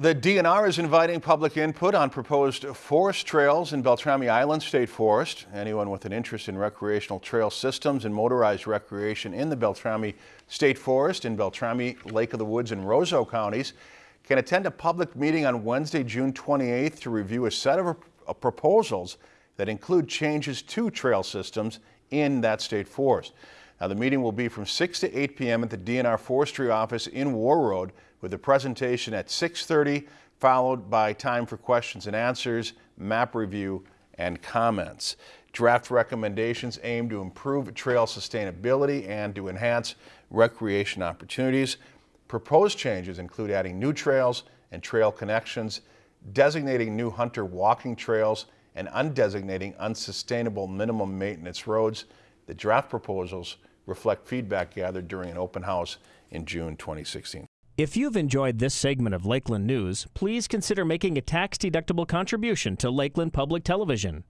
The DNR is inviting public input on proposed forest trails in Beltrami Island State Forest. Anyone with an interest in recreational trail systems and motorized recreation in the Beltrami State Forest in Beltrami, Lake of the Woods and Roseau counties can attend a public meeting on Wednesday, June 28th to review a set of uh, proposals that include changes to trail systems in that state forest. Now, the meeting will be from 6 to 8 p.m. at the DNR Forestry Office in Warroad with a presentation at 6.30 followed by time for questions and answers, map review, and comments. Draft recommendations aim to improve trail sustainability and to enhance recreation opportunities. Proposed changes include adding new trails and trail connections, designating new hunter walking trails, and undesignating unsustainable minimum maintenance roads. The draft proposals reflect feedback gathered during an open house in June 2016. If you've enjoyed this segment of Lakeland News, please consider making a tax-deductible contribution to Lakeland Public Television.